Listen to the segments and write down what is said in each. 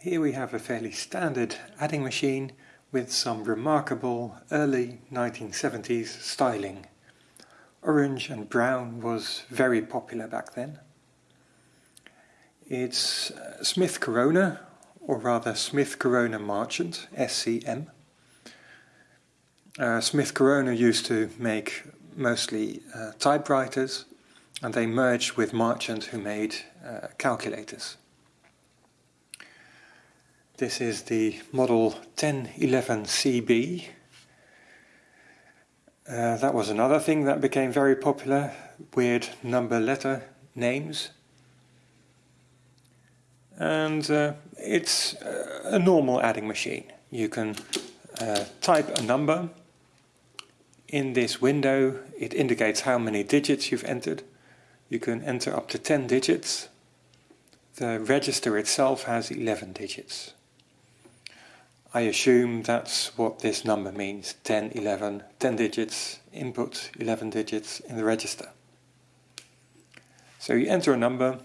Here we have a fairly standard adding machine with some remarkable early 1970s styling. Orange and brown was very popular back then. It's uh, Smith Corona, or rather Smith Corona Marchant, SCM. Uh, Smith Corona used to make mostly uh, typewriters and they merged with Marchant who made uh, calculators. This is the model 1011CB. Uh, that was another thing that became very popular, weird number letter names. And uh, it's a normal adding machine. You can uh, type a number. In this window it indicates how many digits you've entered. You can enter up to 10 digits. The register itself has 11 digits. I assume that's what this number means, 10, 11, 10 digits, input, 11 digits in the register. So you enter a number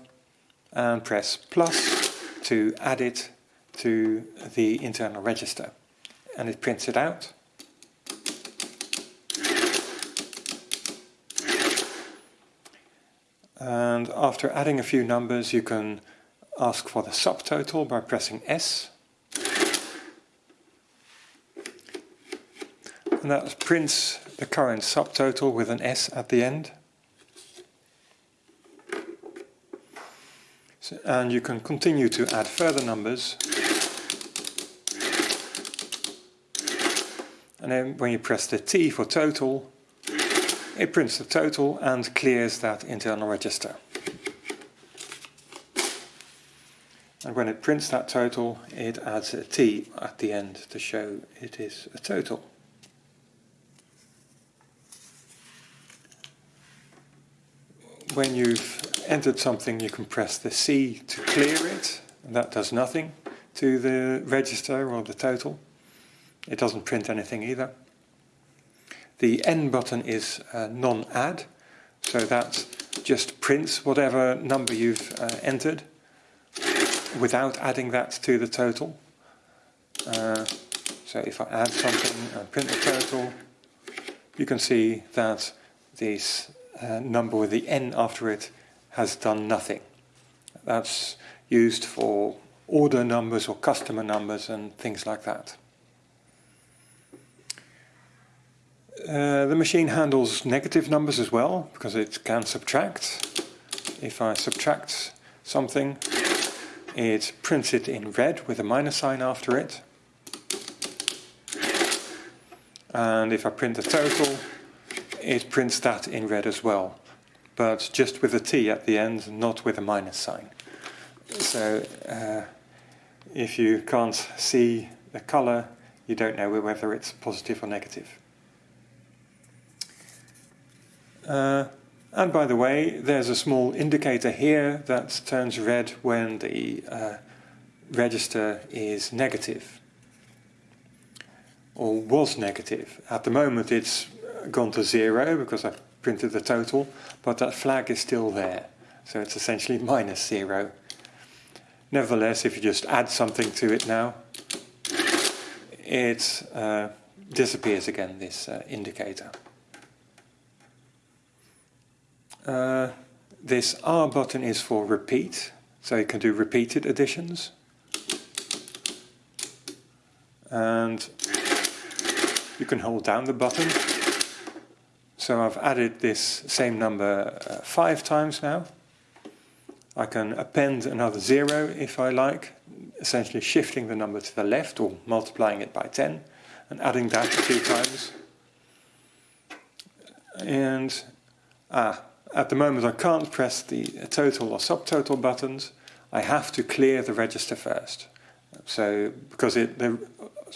and press plus to add it to the internal register. And it prints it out. And after adding a few numbers you can ask for the subtotal by pressing S and that prints the current subtotal with an S at the end. So, and you can continue to add further numbers. And then when you press the T for total, it prints the total and clears that internal register. And when it prints that total, it adds a T at the end to show it is a total. When you've entered something you can press the C to clear it and that does nothing to the register or the total. It doesn't print anything either. The N button is uh, non-add so that just prints whatever number you've uh, entered without adding that to the total. Uh, so if I add something and print the total you can see that these uh, number with the n after it has done nothing. That's used for order numbers or customer numbers and things like that. Uh, the machine handles negative numbers as well because it can subtract. If I subtract something it prints it in red with a minus sign after it. And if I print the total it prints that in red as well, but just with a T at the end, not with a minus sign. So uh, if you can't see the color, you don't know whether it's positive or negative. Uh, and by the way, there's a small indicator here that turns red when the uh, register is negative or was negative. At the moment it's gone to zero because I printed the total, but that flag is still there. So it's essentially minus zero. Nevertheless, if you just add something to it now, it uh, disappears again, this uh, indicator. Uh, this R button is for repeat, so you can do repeated additions. And you can hold down the button so I've added this same number uh, five times now. I can append another zero if I like, essentially shifting the number to the left or multiplying it by 10 and adding that few times. And ah, at the moment I can't press the total or subtotal buttons. I have to clear the register first. So because it, the,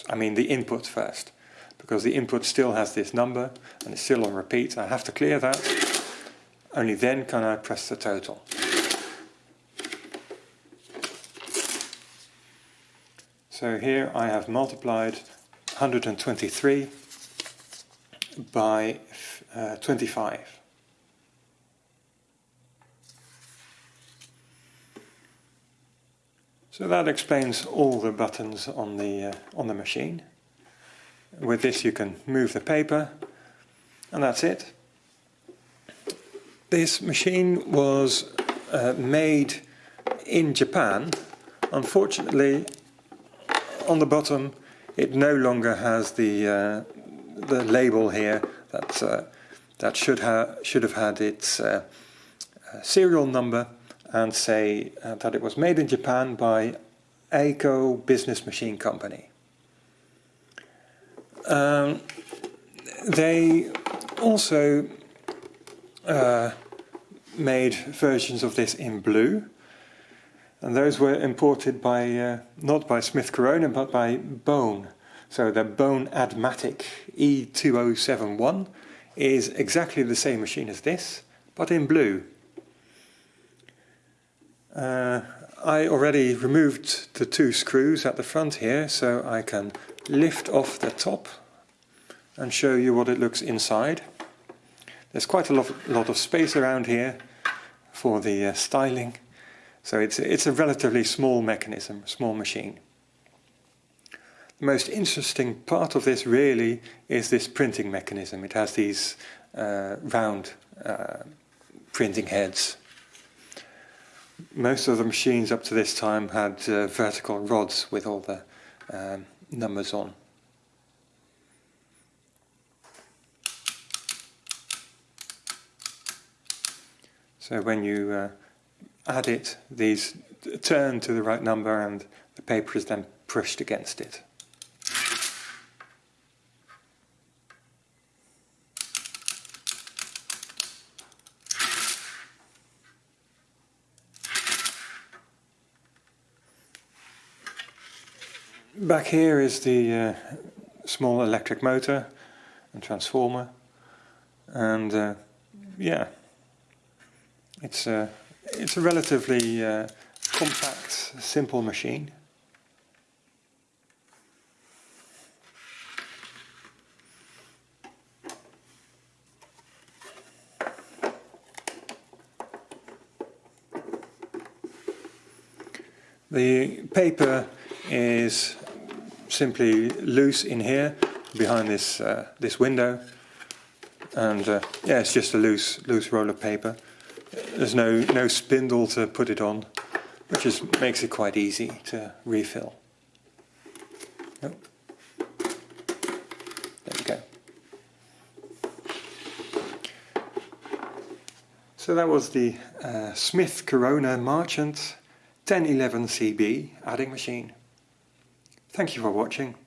I mean the input first because the input still has this number and it's still on repeat. I have to clear that. Only then can I press the total. So here I have multiplied 123 by uh, 25. So that explains all the buttons on the, uh, on the machine. With this you can move the paper and that's it. This machine was uh, made in Japan. Unfortunately, on the bottom it no longer has the uh, the label here that uh, that should have should have had its uh, uh, serial number and say uh, that it was made in Japan by Eiko Business Machine Company. Um, they also uh, made versions of this in blue and those were imported by uh, not by Smith Corona but by Bohn. So the Bohn Admatic E2071 is exactly the same machine as this but in blue. Uh, I already removed the two screws at the front here so I can lift off the top and show you what it looks inside. There's quite a lot, lot of space around here for the uh, styling so it's, it's a relatively small mechanism, small machine. The most interesting part of this really is this printing mechanism. It has these uh, round uh, printing heads. Most of the machines up to this time had uh, vertical rods with all the um, numbers on. So when you uh, add it, these turn to the right number and the paper is then pushed against it. Back here is the uh, small electric motor and transformer and uh, yeah it's a it's a relatively uh, compact, simple machine. The paper is simply loose in here behind this uh, this window and uh, yeah it's just a loose loose roll of paper there's no, no spindle to put it on, which just makes it quite easy to refill. Oh. There we go. So that was the uh, Smith Corona Marchant 1011 CB adding machine. Thank you for watching.